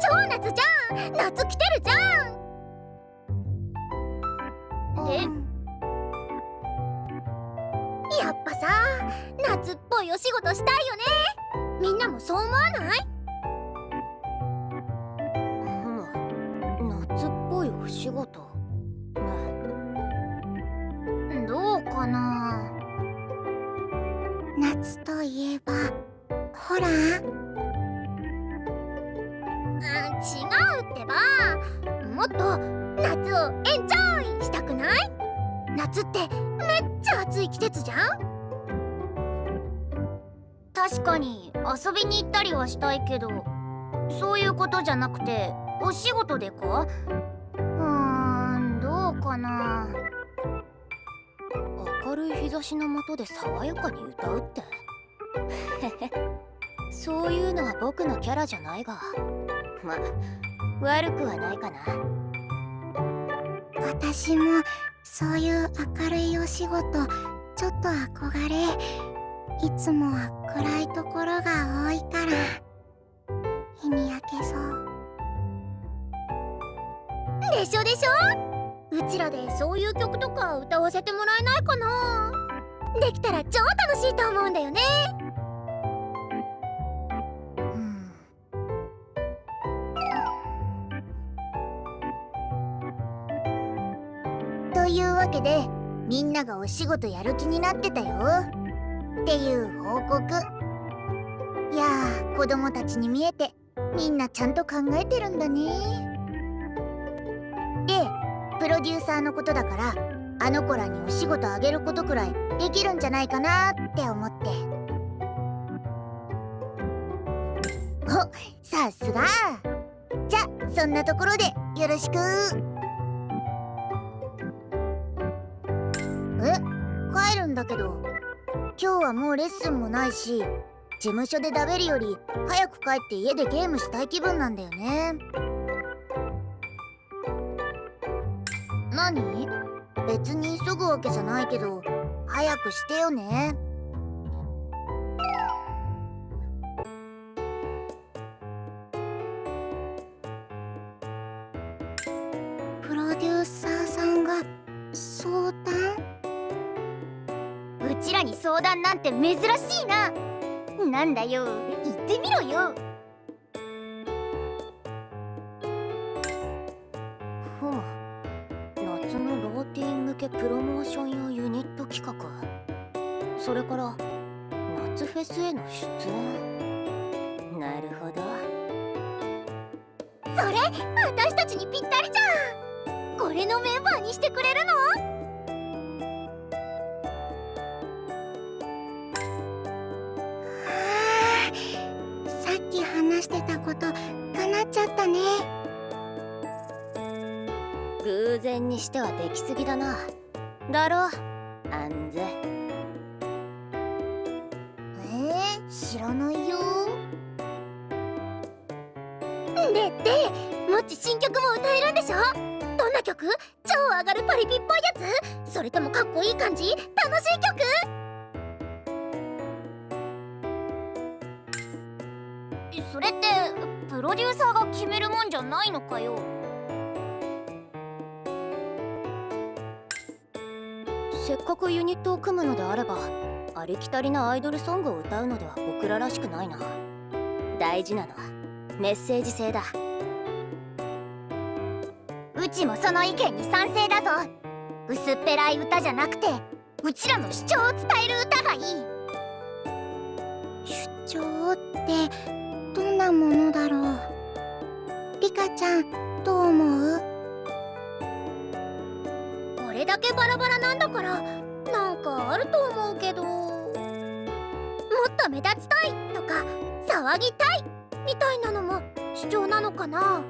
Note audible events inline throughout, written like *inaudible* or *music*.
超夏じゃん。夏来てるじゃん。え、やっぱさ夏っぽいお仕事したいよね。みんなもそう思わない？びに行ったりはしたいけどそういうことじゃなくてお仕事でか？うーんどうかな。明るい日差しの下で爽やかに歌うって？*laughs* そういうのは僕のキャラじゃないが。ま悪くはないかな。私もそういう明るいお仕事ちょっと憧れ。いつもは暗いところが多いから日に焼けそう。でしょでしょ？うちらでそういう曲とか歌わせてもらえないかな？できたら超楽しいと思うんだよね。というわけでみんながお仕事やる気になってたよ。っていう報告。いやー子供たちに見えてみんなちゃんと考えてるんだね。でプロデューサーのことだからあの子らにお仕事あげることくらいできるんじゃないかなって思って。おさすが。じゃそんなところでよろしく。え帰るんだけど。今日はもうレッスンもないし事務所で食べるより早く帰って家でゲームしたい気分なんだよね。何？別に急ぐわけじゃないけど早くしてよね。相談なんて珍しいな。なんだよ。言ってみろよ。ふむ夏のローティン向けプロモーション用ユニット企画。それから夏フェスへの出演。なるほど。それ私たちにぴったりじゃん。これのメンバーにしてくれるの？にしてはできすぎだな。だろ？アンズくユニットを組むのであればありきたりなアイドルソングを歌うのでは僕ららしくないな。大事なのはメッセージ性だ。うちもその意見に賛成だぞ。薄っぺらい歌じゃなくてうちらの主張を伝える歌がいい。主張ってどんなものだろう。リカちゃんどう思う？これだけバラバラなんだからなんかあると思うけど。もっと目立ちたいとか騒ぎたいみたいなのも主張なのかな。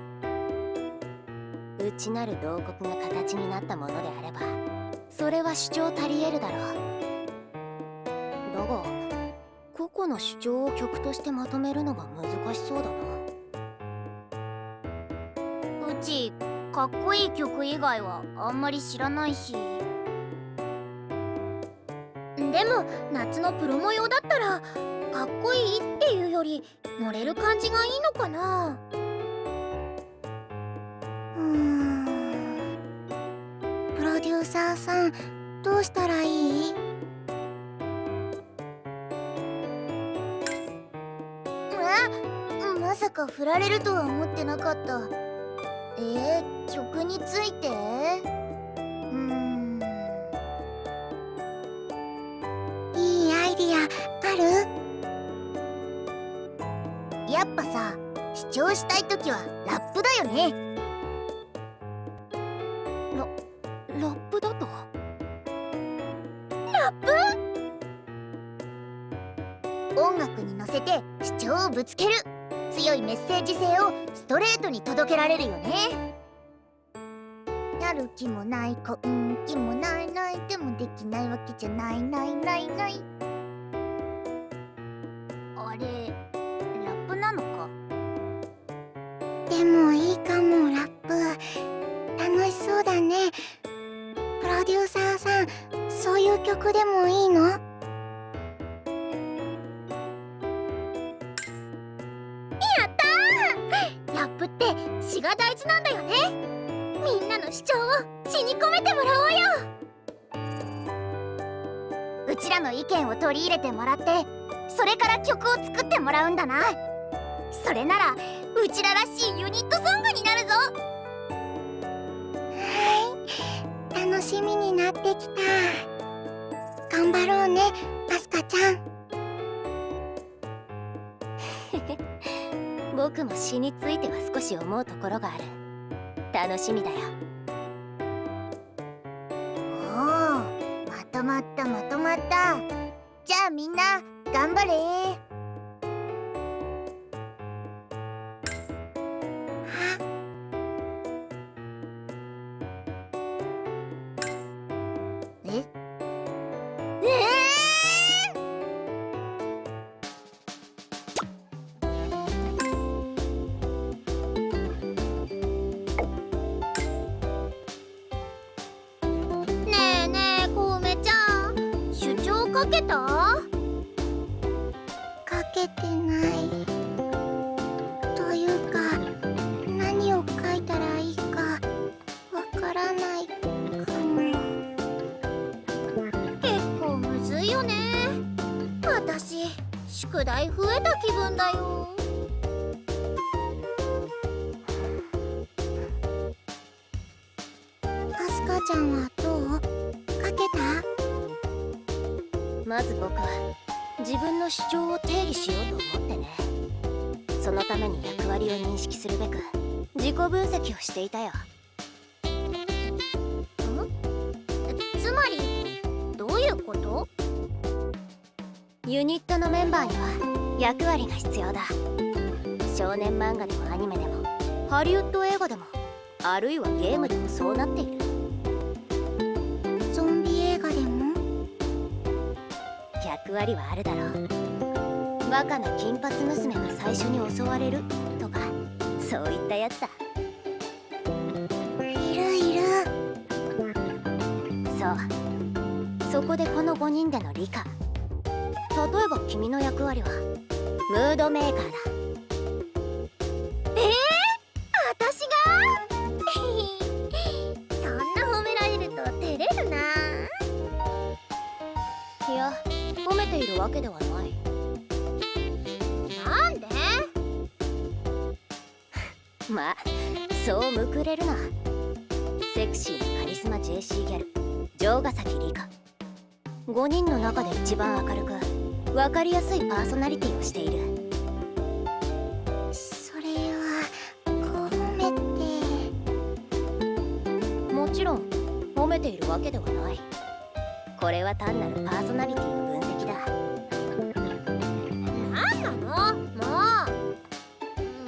内なる洞窟が形になったものであればそれは主張足り得るだろう。だが個々の主張を曲としてまとめるのが難しそうだな。うちかっこいい曲以外はあんまり知らないしでも夏のプロ模様だったらかっこいいっていうより乗れる感じがいいのかな。うん。プロデューサーさんどうしたらいい？え？まさか振られるとは思ってなかった。えー、曲について？っぱさ主張したい時はラップだよね。ラップだと？音楽に乗せて主張をぶつける。強いメッセージ性をストレートに届けられるよね。やる気もない根気もないないでもできないわけじゃないないないないてもらってそれから曲を作ってもらうんだな。それならうちららしいユニットソングになるぞ。はい。楽しみになってきた。頑張ろうねアスカちゃん。*laughs* 僕も詩については少し思うところがある。楽しみだよ。おおまとまったまとまったじゃあみんな頑張れ。けた？たよ。つまりどういうこと？ユニットのメンバーには役割が必要だ。少年漫画でもアニメでもハリウッド映画でもあるいはゲームでもそうなっている。ゾンビ映画でも？役割はあるだろう。バカな金髪娘が最初に襲われるメーカー？だ私が？*laughs* そんな褒められると照れるな。いや褒めているわけではない。なんで？*laughs* まあそうむくれるな。セクシーなカリスマ JC ギャル城ヶ崎里香。5人の中で一番明るく分かりやすいパーソナリティをしている。けではない。これは単なるパーソナリティの分析だ。なんなの？もう。ま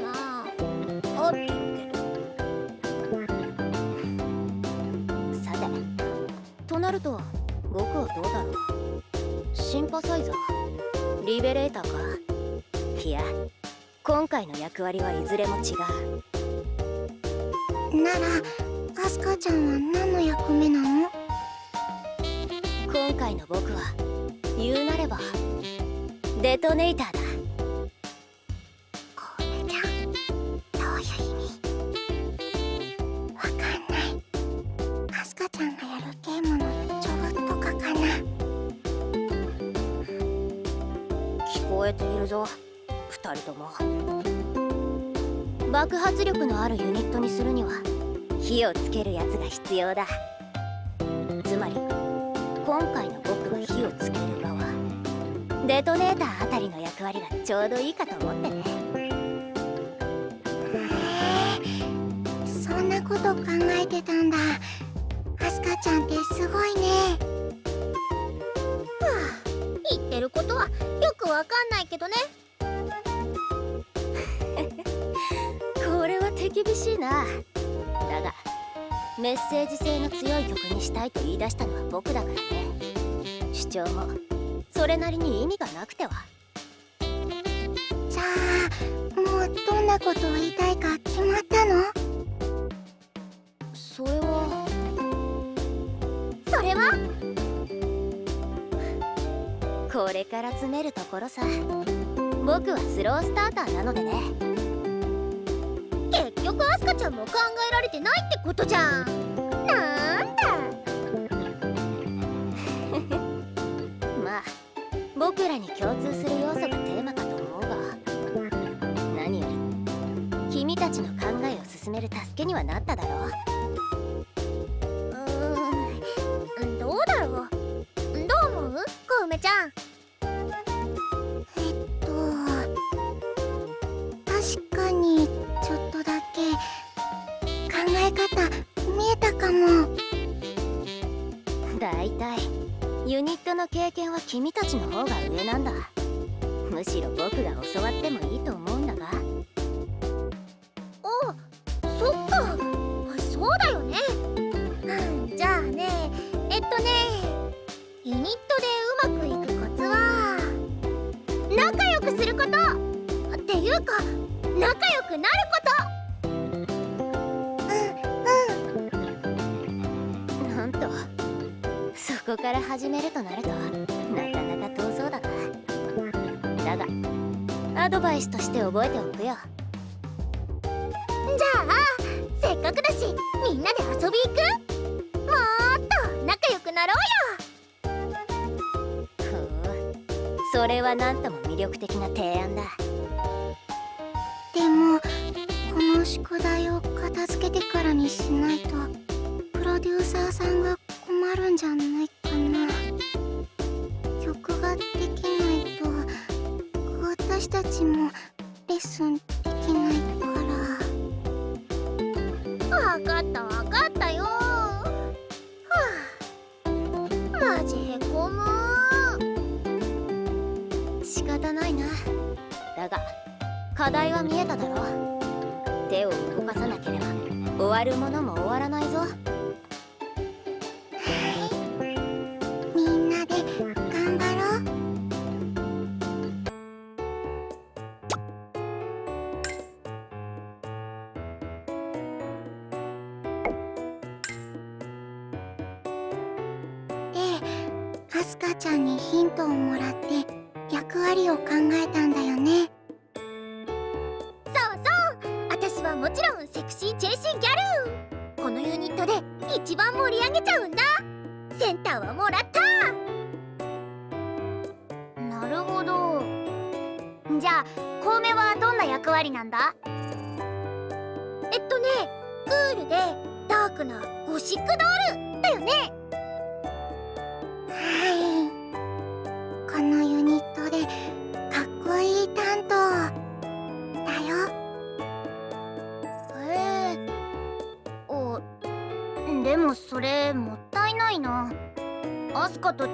あ合ってるけどさて。となると僕はどうだろう？シンパサイザー？リベレーターか？いや今回の役割はいずれも違う。火をつけるやつが必要だ。つまり今回の僕は火をつける側。デトネーターあたりの役割がちょうどいいかと思ってね。へえそんなこと考えてたんだ。アスカちゃんってすごいね。言ってることはよくわかんないけどね。*laughs* これは手厳しいなメッセージ性の強い曲にしたいと言い出したのは僕だからね。主張も。それなりに意味がなくては。じゃあもうどんなことを言いたいか決まったの？それは。それは？これから詰めるところさ。僕はスロースターターなのでね。結局アスカちゃんも考えられてないってことじゃん。なんだ。*laughs* まあ僕らに共通する要素がテーマかと思うが。何より君たちの考えを進める助けにはなっただろう。うん。どうだろう。どう思う？小梅ちゃん。え方見えたかも。だいたいユニットの経験は君たちの方が上なんだ。むしろ僕が教わってもいいと思う。から始めるとなるとなかなか遠そうだな。だがアドバイスとして覚えておくよ。じゃあせっかくだしみんなで遊び行く？もっと仲良くなろうよ。ふう。それはなんとも魅力的な提案だ。でもこの宿題を片付けてからにしないとプロデューサーさんが困るんじゃないな曲ができないと私たちもレッスンできないからわかったわかったよ。はあマジへこむ仕方ないな。だが課題は見えただろ。手を動かさなければ。終わるものも終わらないぞ。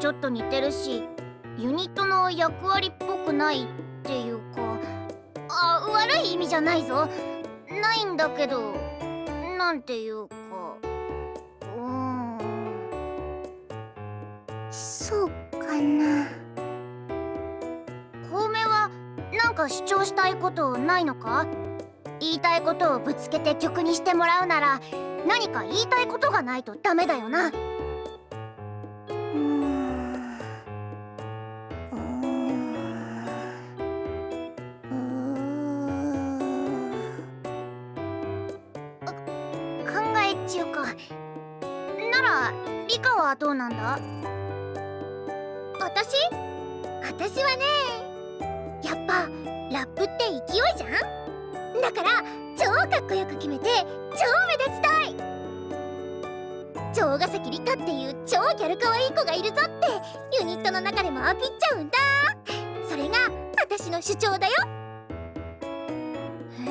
ちょっと似てるしユニットの役割っぽくないっていうかあ悪い意味じゃないぞ。ないんだけどなんていうかうん。そうかな。小梅はなんか主張したいことないのか？言いたいことをぶつけて曲にしてもらうなら何か言いたいことがないとダメだよな。私はねやっぱラップって勢いじゃん？だから超かっこよく決めて超目立ちたい！城ヶ崎里香っていう超ギャル可愛い子がいるぞってユニットの中でもアピっちゃうんだ。それが私の主張だよ。へ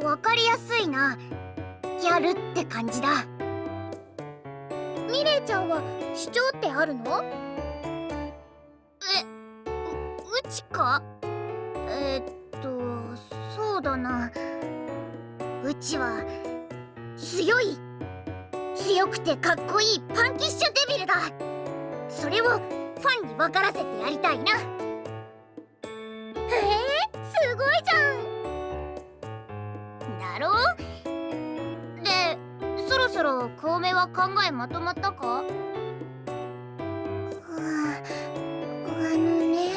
えわかりやすいな。ギャルって感じだ。ミレイちゃんは主張ってあるの？ううちか？えー、っとそうだな。うちは強い強くてかっこいいパンキッシュデビルだ。それをファンに分からせてやりたいな。へえすごいじゃん。だろ？でそろそろ小梅は考えまとまったか？あのね。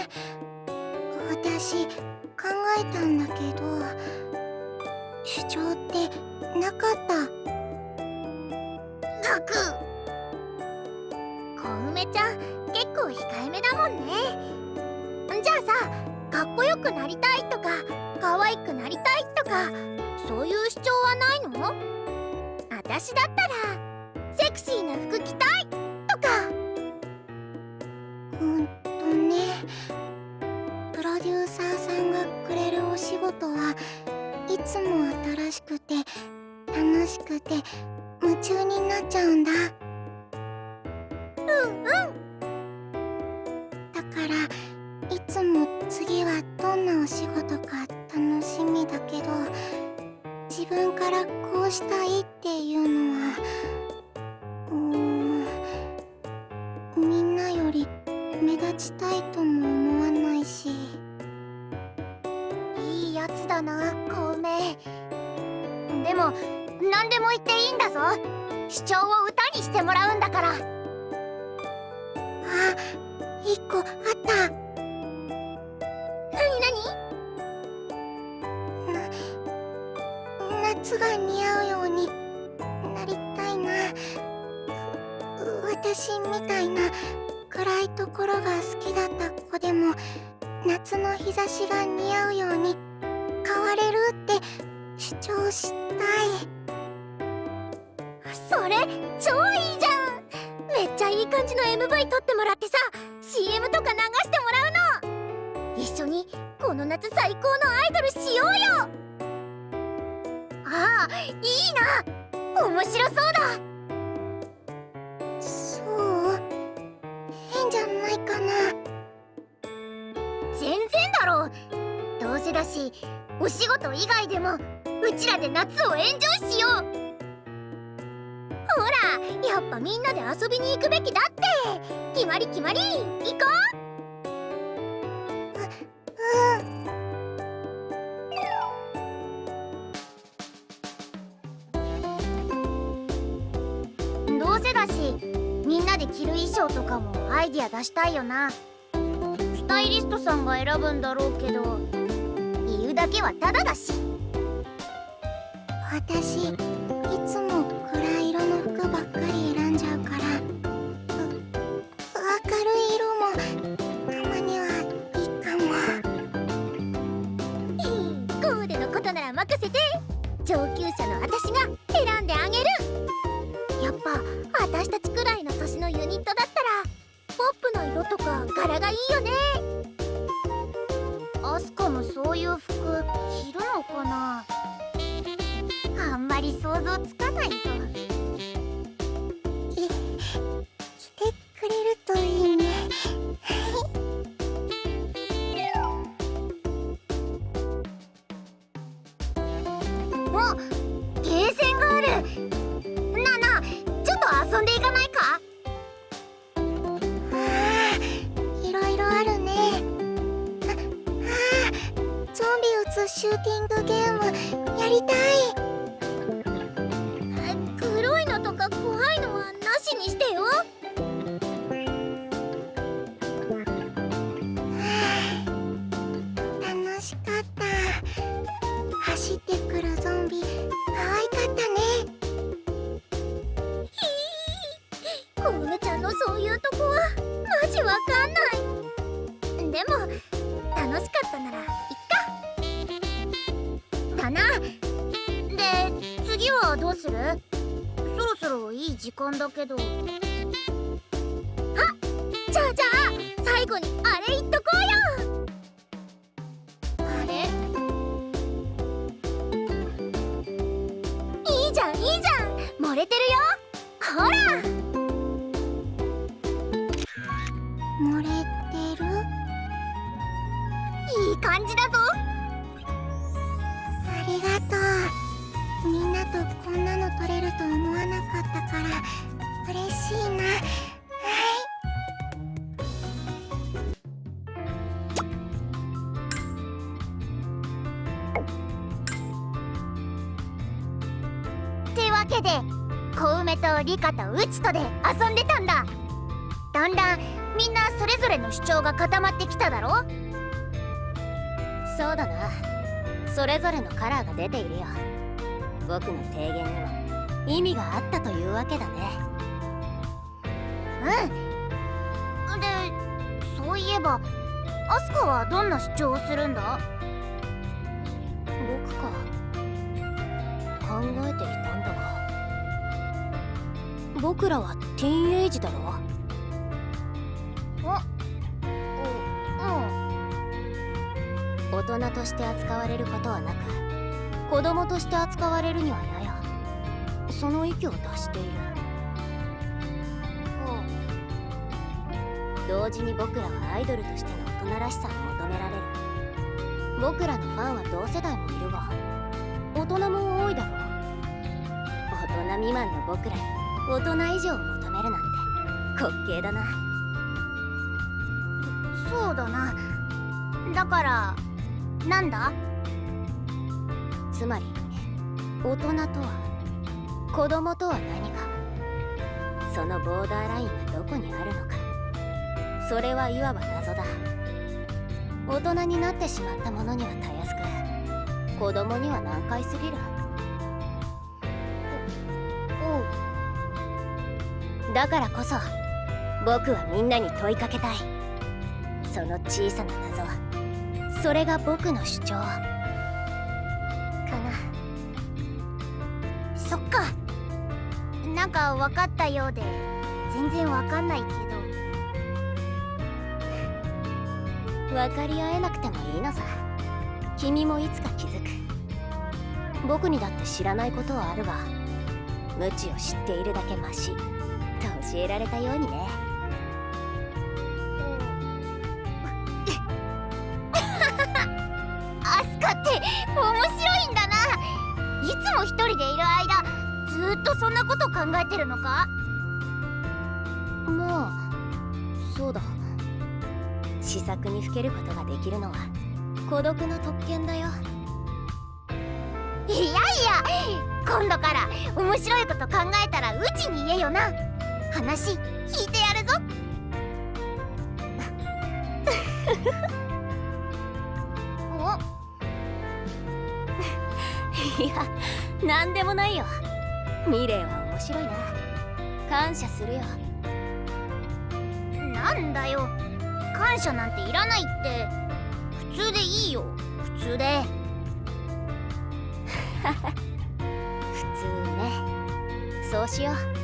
私考えたんだけど主張ってなかった。たく小梅ちゃん結構控えめだもんね。じゃあさかっこよくなりたいとか可愛くなりたいとかそういう主張はないの？私だったらセクシーな服着たいことはいつも新しくて楽しくて夢中になっちゃうんだ。うんうん。だからいつも次はどんなお仕事か何でも言っていいんだぞ。主張を歌にしてもらうんだから。あ一個あった。なにな夏が似合うようになりたいな。私みたいな暗いところが好きだった子でも夏の日差しが似合うように変われるって主張したい。それ？超いいじゃん。めっちゃいい感じの MV 撮ってもらってさ CM とか流してもらうの。一緒にこの夏最高のアイドルしようよ。ああいいな。面白そうだ。そう。変じゃないかな。全然だろ。うどうせだしお仕事以外でもうちらで夏をエンジョイしよう。ほらやっぱみんなで遊びに行くべきだって。決まり決まり。行こどうせだしみんなで着る衣装とかもアイディア出したいよな。スタイリストさんが選ぶんだろうけど言うだけはタダだし。私つかいい時間とリカとウチとで遊んでたんだ。だんだんみんなそれぞれの主張が固まってきただろ？そうだな。それぞれのカラーが出ているよ。僕の提言には意味があったというわけだね。うん。でそういえばアスカはどんな主張をするんだ？僕か。考えていた僕らはティーンエイジだろ？う大人として扱われることはなく子供として扱われるにはやや。その域を達している。同時に僕らはアイドルとしての大人らしさを求められる。僕らのファンは同世代もいるが大人も多いだろう。大人未満の僕らに大人以上を求めるなんて滑稽だな。そうだな。だからなんだ？つまり大人とは子供とは何か。そのボーダーラインはどこにあるのか。それはいわば謎だ。大人になってしまった者にはたやすく。子供には難解すぎるだからこそ僕はみんなに問いかけたい。その小さな謎。それが僕の主張。かな。そっか。なんか分かったようで全然分かんないけど。分かり合えなくてもいいのさ。君もいつか気づく。僕にだって知らないことはあるが無知を知っているだけマシ。教えられたようにね。アスカって面白いんだな。いつも一人でいる間ずっとそんなこと考えてるのか？まあそうだ。試作にふけることができるのは孤独な特権だよ。いやいや今度から面白いこと考えたらうちに言えよな話聞いてやるぞ。*laughs* お *laughs* いやなんでもないよ。ミレイは面白いな。感謝するよ。なんだよ。感謝なんていらないって。普通でいいよ。普通で。*laughs* 普通ね。そうしよう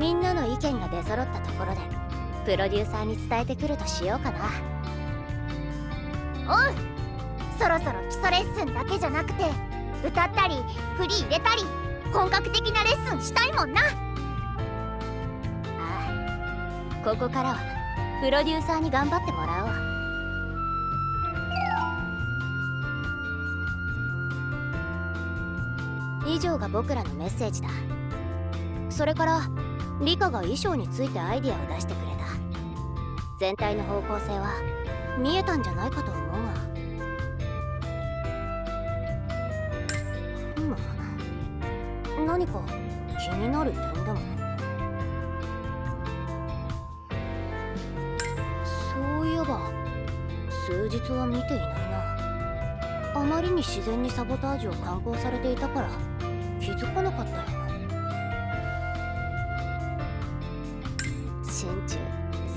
みんなの意見が出揃ったところでプロデューサーに伝えてくるとしようかな。おうそろそろ基礎レッスンだけじゃなくて歌ったり振り入れたり本格的なレッスンしたいもんな。ああここからはプロデューサーに頑張ってもらおう。以上が僕らのメッセージだ。それからリカが衣装についてアイディアを出してくれた。全体の方向性は見えたんじゃないかと思うが。ふむ何か気になる点でも。そういえば数日は見ていないな。あまりに自然にサボタージュを敢行されていたから気づかなかっ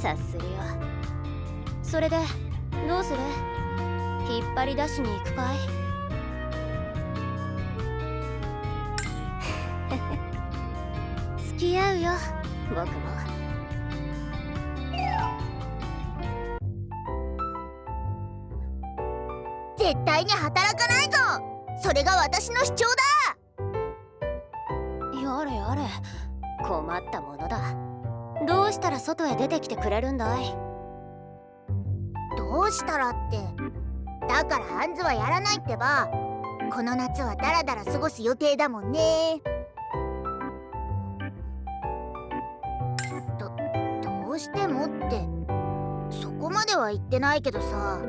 察するよ。それでどうする？引っ張り出しに行くかい？*laughs* 付き合うよ僕も。絶対に働かないぞ！それが私の主張だ！やれやれ。困ったものだ。どうしたら外へ出てきてくれるんだい？どうしたらって。だからハンズはやらないってば。この夏はダラダラ過ごす予定だもんね。どどうしてもって。そこまでは言ってないけどさ。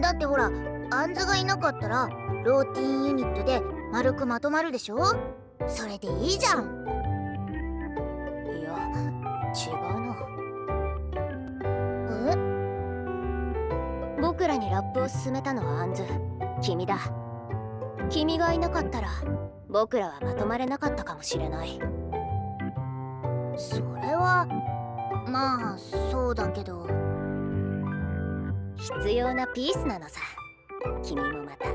だってほらアンズがいなかったらローティーンユニットで丸くまとまるでしょ？それでいいじゃん。ラップを勧めたのはアンズ。君だ。君がいなかったら僕らはまとまれなかったかもしれない。それはまあそうだけど。必要なピースなのさ。君もまた。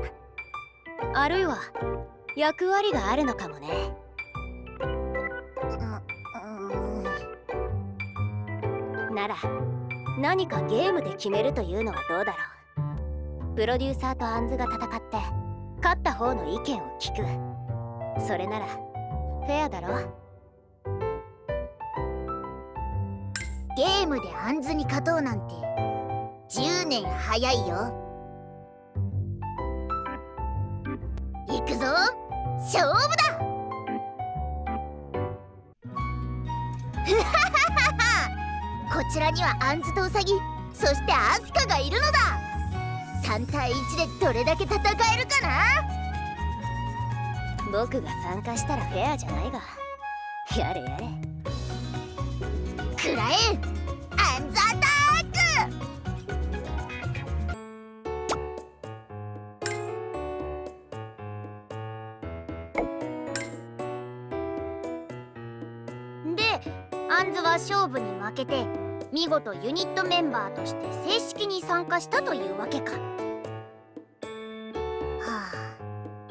あるいは役割があるのかもね。うん。なら何かゲームで決めるというのはどうだろうプロデューサーとアンズが戦って勝った方の意見を聞く。それならフェアだろ。ゲームでアンズに勝とうなんて10年早いよ。行くぞ。勝負だ。こちらにはアンズとウサギそしてアスカがいるのだ。3対1でどれだけ戦えるかな？僕が参加したらフェアじゃないが。やれやれ。くらえアンズアタック。でアンズは勝負に負けて見事ユニットメンバーとして正式に参加したというわけか。はあ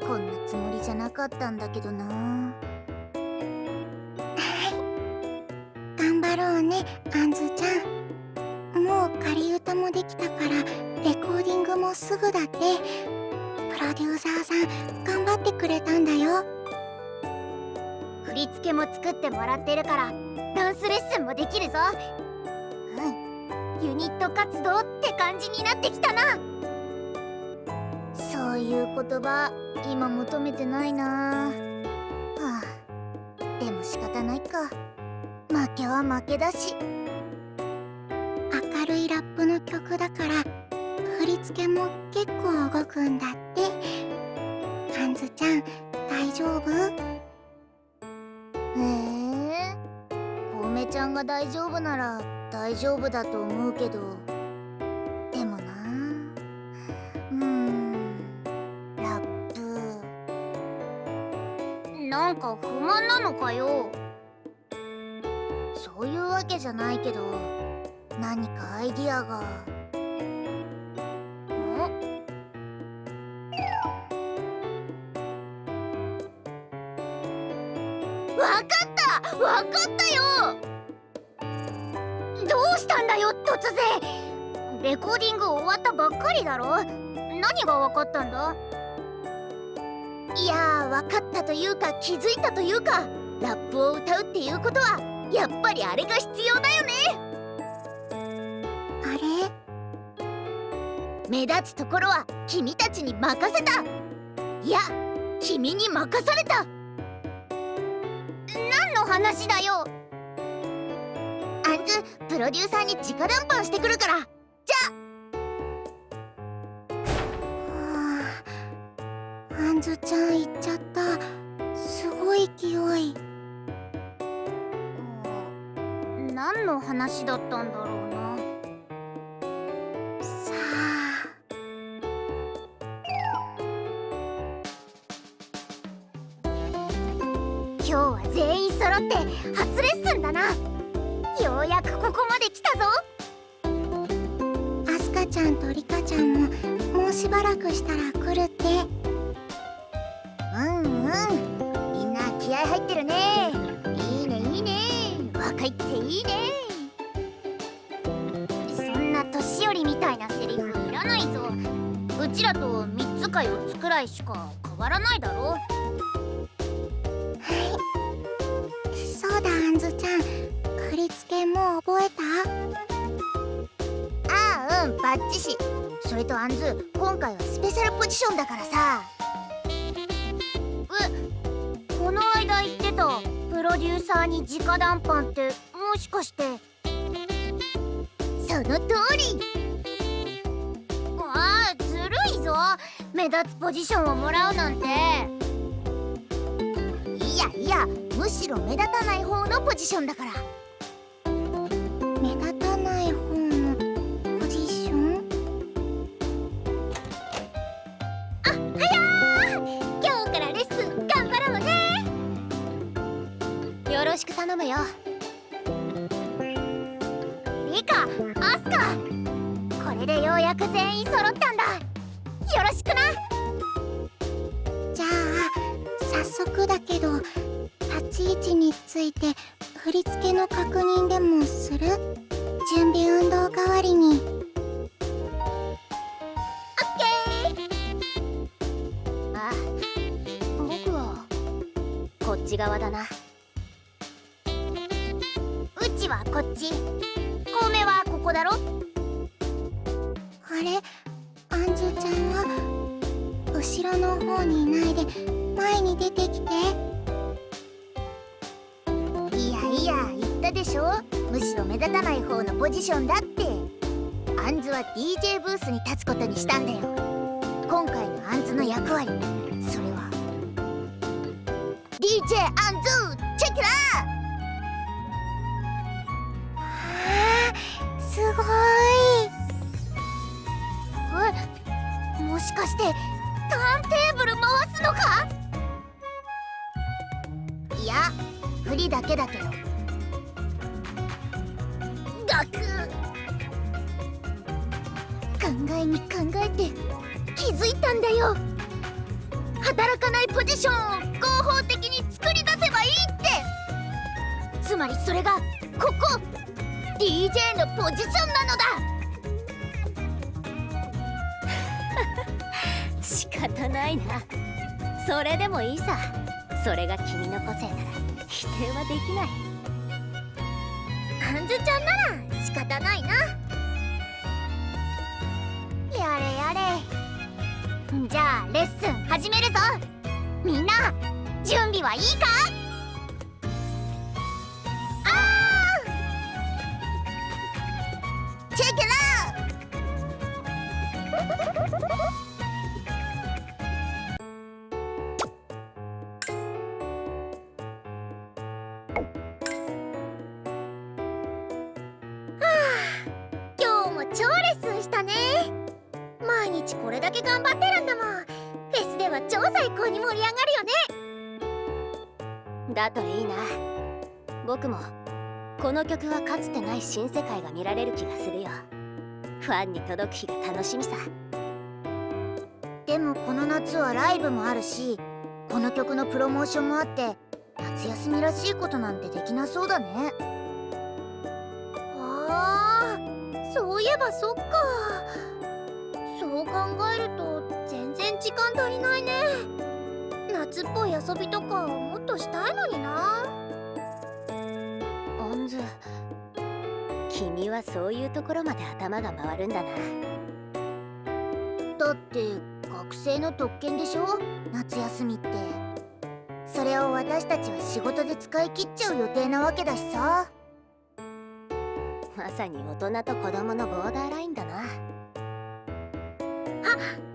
こんなつもりじゃなかったんだけどな。頑張ろうねアンズちゃん。もう仮歌もできたからレコーディングもすぐだって。プロデューサーさん頑張ってくれたんだよ。振り付けも作ってもらってるからダンスレッスンもできるぞ。うんユニット活動って感じになってきたな。そういう言葉今求めてないな。はあ。でも仕方ないか。負けは負けだし。明るいラップの曲だから振り付けも結構動くんだって。アンズちゃん大丈夫？へえコウメちゃんが大丈夫なら大丈夫だと思うけどでもなうーんラップ。なんか不満なのかよ。そういうわけじゃないけど何かアイディアが。だよ突然。レコーディング終わったばっかりだろ？何がわかったんだ？いやーわかったというか気づいたというかラップを歌うっていうことはやっぱりあれが必要だよね。あれ？目立つところは君たちに任せた。いや君に任された。何の話だよ？ンズプロデューサーに直談判してくるから。じゃはあアンズちゃん行っちゃった。すごい勢い。何の話だったんだろうらくしたら来るって。うんうん。みんな気合入ってるね。いいねいいね。若いっていいね。そんな年寄りみたいなセリフいらないぞ。うちらと3つか4つくらいしか変わらないだろ。もらうなんて。いやいやむしろ目立たない方のポジションだから。目立たない方のポジション？あはや今日からレッスン頑張ろうね。よろしく頼むよ。リカアスカ。これでようやく全員揃った。考えに考えて気づいたんだよ。働かないポジションを合法的に作り出せばいいって。つまりそれがここ DJ のポジションなのだ。*laughs* 仕方ないな。それでもいいさ。それが君の個性なら否定はできない。アンズちゃんなら仕方ないな。じゃあレッスン始めるぞ。みんな準備はいいか？この曲はかつてない新世界が見られる気がするよ。ファンに届く日が楽しみさ。でもこの夏はライブもあるしこの曲のプロモーションもあって夏休みらしいことなんてできなそうだね。あーそういえばそっか。そう考えると全然時間足りないね。夏っぽい遊びとかもっとしたいのにな。オンズ君はそういうところまで頭が回るんだな。だって学生の特権でしょ？夏休みって。それを私たちは仕事で使い切っちゃう予定なわけだしさ。まさに大人と子供のボーダーラインだな。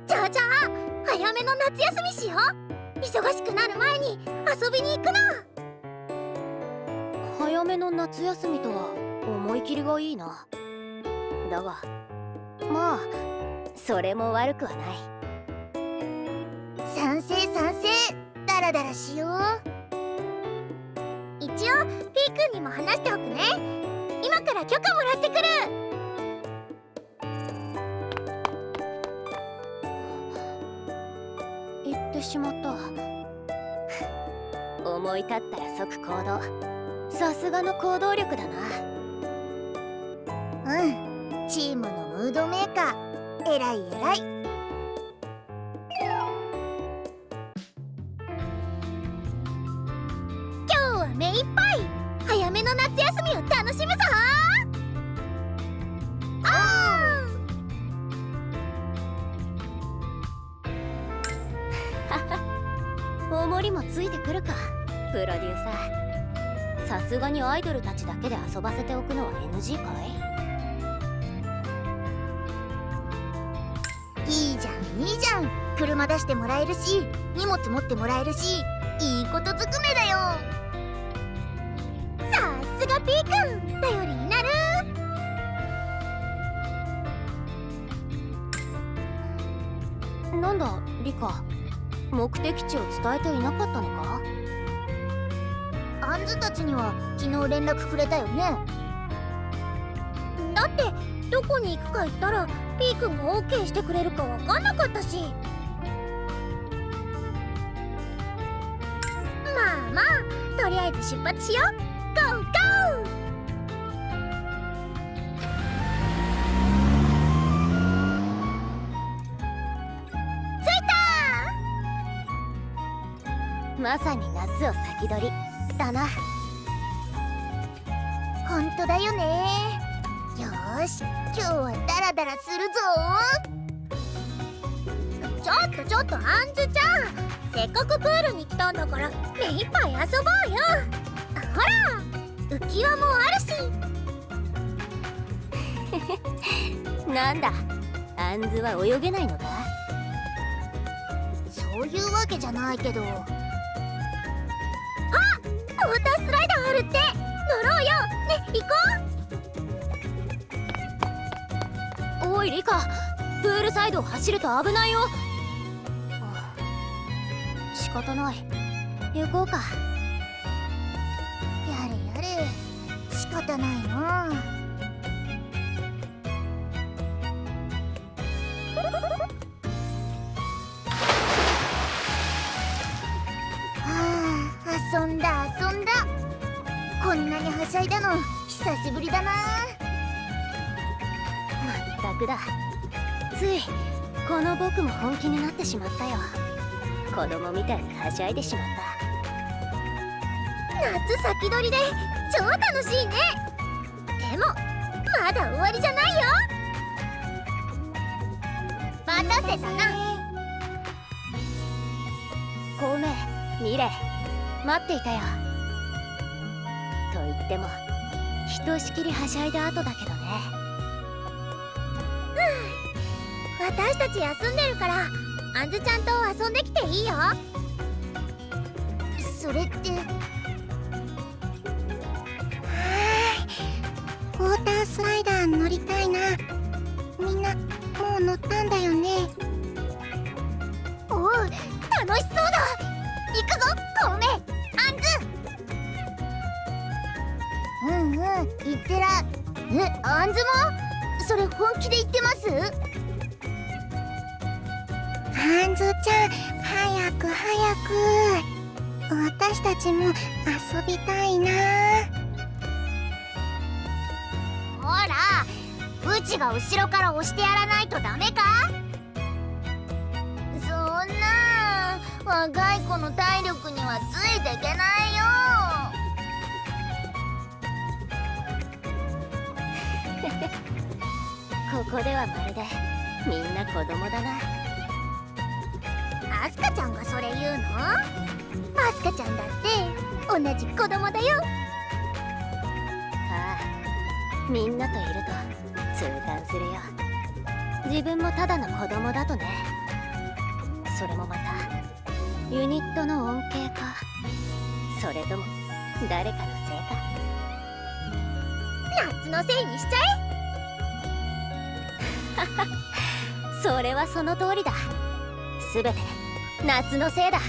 じゃあじゃあ早めの夏休みしよう。忙しくなる前に遊びに行くの早めの夏休みとは思い切りがいいな。だがまあそれも悪くはない。賛成賛成。ダラダラしよう。一応ピーくんにも話しておくね。今から許可もらってくる。言ってしまった。*laughs* 思い立ったら即行動さすがの行動力だな。うん。チームのムードメーカー。えらいえらい。今日は目いっぱい。早めの夏休みを楽しむぞ。あ大盛りもついてくるか。プロデューサー。さすがにアイドルたちだけで遊ばせておくのは NG かい？いいじゃんいいじゃん。車出してもらえるし荷物持ってもらえるしいいことずくめだよ。さすが P 君頼りになる。なんだリカ。目的地を伝えていなかったのか？ちには昨日連絡くれたよね？だってどこに行くか言ったら P 君が OK してくれるかわかんなかったし。まあまあとりあえず出発しよう。ゴーゴー！まさに夏を先取り。だな。当だよね。よーし今日はダラダラするぞ。ちょっとちょっとアンズちゃん。せっかくプールに来たんだから目いっぱい遊ぼうよ。ほら浮き輪もあるし。*laughs* なんだアンズは泳げないのか？そういうわけじゃないけど。ウォータースライダーあるって乗ろうよ。ね行こう。おいリカ。プールサイドを走ると危ないよ。仕方ない。行こうか。やれやれ。仕方ないな。あったくだ。ついこの僕も本気になってしまったよ。子供みたいにはしゃいでしまった。夏先取りで超楽しいね。でもまだ終わりじゃないよ。待たせたな。孔明ミレ。イ待っていたよ。と言ってもひとしきりはしゃいだ後だけ私たち休んでるからあんずちゃんと遊んできていいよ。それってはいウォータースライダー乗りたいな。みんなもう乗ったんだよね。おう楽しそうだ。行くぞ孔明あんずうんうん言ってらえあんずも？それ本気で言ってます？あんずちゃん早く早く。私たちも遊びたいな。ほらうちが後ろから押してやらないとダメか？そんな若い子の体力にはついていけないよ。*laughs* ここではまるでみんな子供だな。アスカちゃんがそれ言うの？アスカちゃんだって同じ子供だよ。ああみんなといると痛感するよ。自分もただの子供だとね。それもまたユニットの恩恵か。それとも誰かのせいか。夏のせいにしちゃ *laughs* それはその通りだ。すべて夏のせいだ。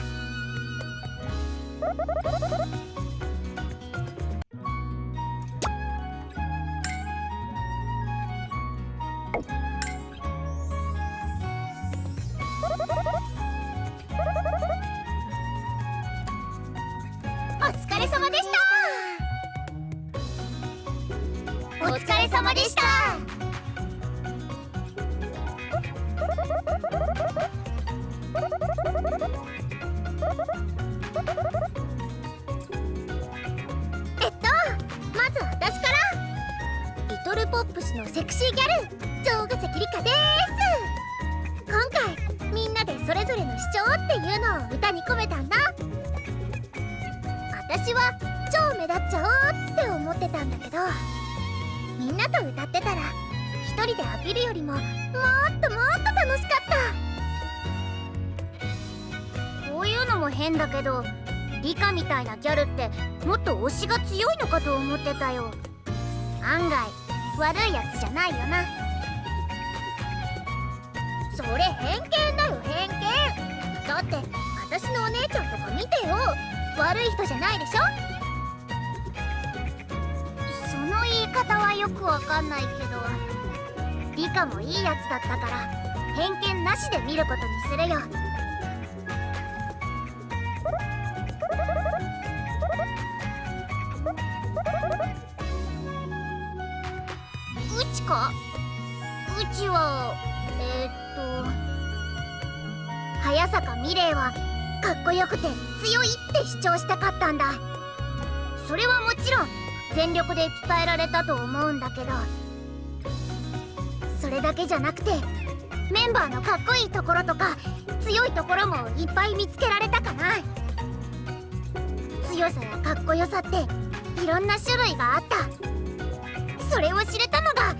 もっと推しが強いのかと思ってたよ。案外悪いやつじゃないよな。それ偏見だよ偏見。だって私のお姉ちゃんとか見てよ。悪い人じゃないでしょ。その言い方はよくわかんないけどリカもいいやつだったから偏見なしで見ることにするよ。ちはえー、っと早坂美玲はかっこよくて強いって主張したかったんだ。それはもちろん全力で伝えられたと思うんだけどそれだけじゃなくてメンバーのかっこいいところとか強いところもいっぱい見つけられたかな。強さやかっこよさっていろんな種類があった。それを知れたのが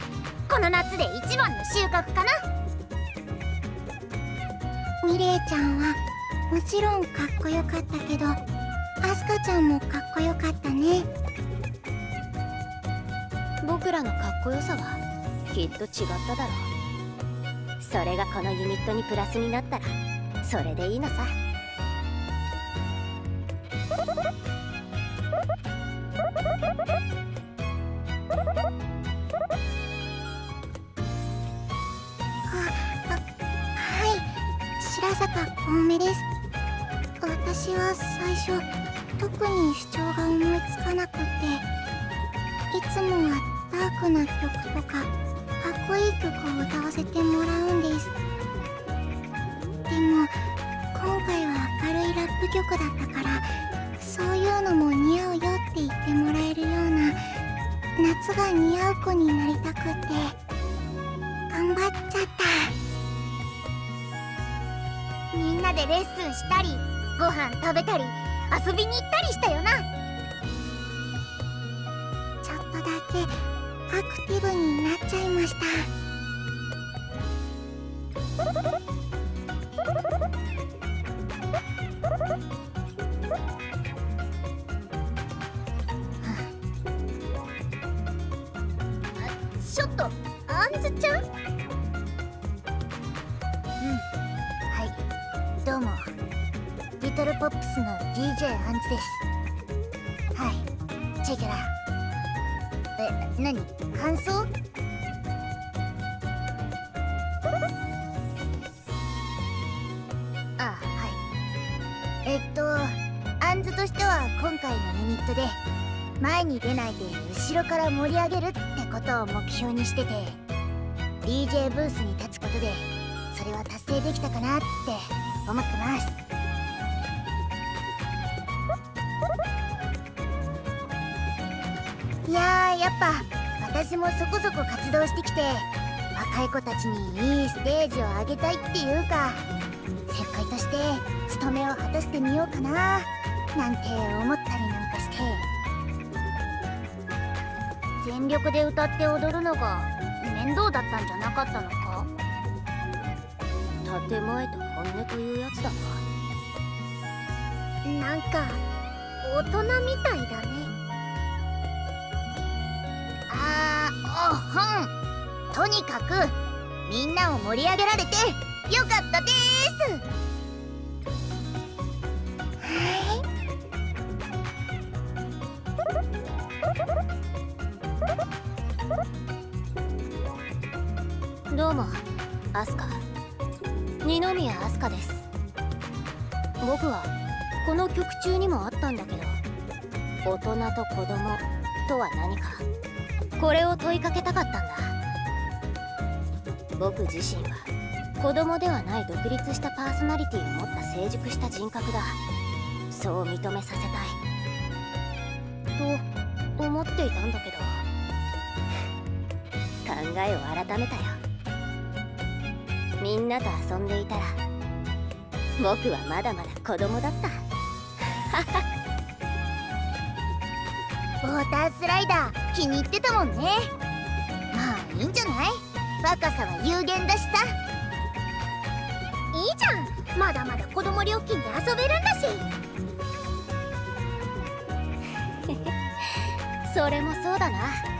この夏で一番の収穫かな。ミレイちゃんはもちろんかっこよかったけどアスカちゃんもかっこよかったね。僕らのかっこよさはきっと違っただろう。それがこのユニットにプラスになったらそれでいいのさ。です。私は最初特に主張が思いつかなくていつもはダークな曲とかかっこいい曲を歌わせてもらうんです。でも今回は明るいラップ曲だったからそういうのも似合うよって言ってもらえるような夏が似合う子になりたくって。でレッスンしたりご飯食べたり遊びに行ったりしたよな。ちょっとだけアクティブになっちゃいました。から盛り上げるってことを目標にしてて DJ ブースに立つことでそれは達成できたかなって思ってます。いやーやっぱ私もそこそこ活動してきて若い子たちにいいステージをあげたいっていうか先輩として務めを果たしてみようかななんて思った全力で歌って踊るのが面倒だったんじゃなかったのか？建前と本音というやつだな。なんか大人みたいだね。あーおほん。とにかくみんなを盛り上げられてよかったですどうもアスカ。二宮アスカです。僕はこの曲中にもあったんだけど大人と子供とは何かこれを問いかけたかったんだ。僕自身は子供ではない独立したパーソナリティを持った成熟した人格だ。そう認めさせたい。と思っていたんだけどえを改めたよ。みんなと遊んでいたら僕はまだまだ子供だった。ウォータースライダー気に入ってたもんね。まあいいんじゃない？若さは有限だしさ。いいじゃん。まだまだ子供料金で遊べるんだし。*laughs* それもそうだな。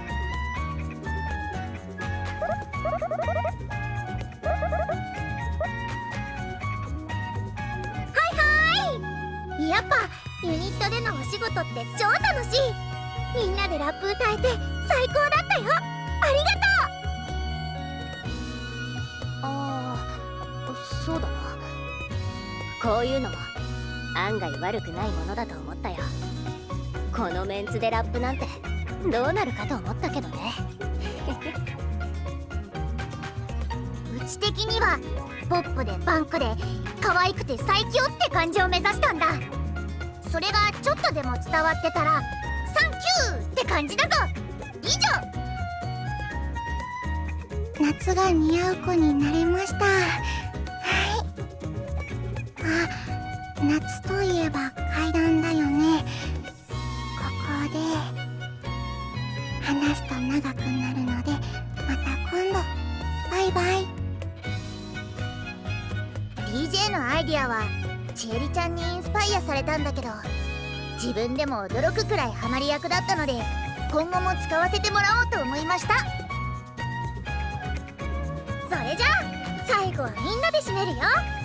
ユニットでのお仕事って超楽しい。みんなでラップ歌えて最高だったよ。ありがとああそうだな。こういうのも案外悪くないものだと思ったよ。このメンツでラップなんてどうなるかと思ったけどね。*laughs* うち的にはポップでパンクで可愛くて最強って感じを目指したんだ。それがちょっとでも伝わってたらサンキューって感じだぞ。以上。夏が似合う子になれました。はい。あ夏といえば階段だよね。ここで話すと長くなるのでまた今度。バイバイ。DJ のアイディアはちえりちゃんにインスパイアされたんだけど自分でも驚くくらいハマり役だったので今後も使わせてもらおうと思いました。それじゃあ最後はみんなで締めるよ。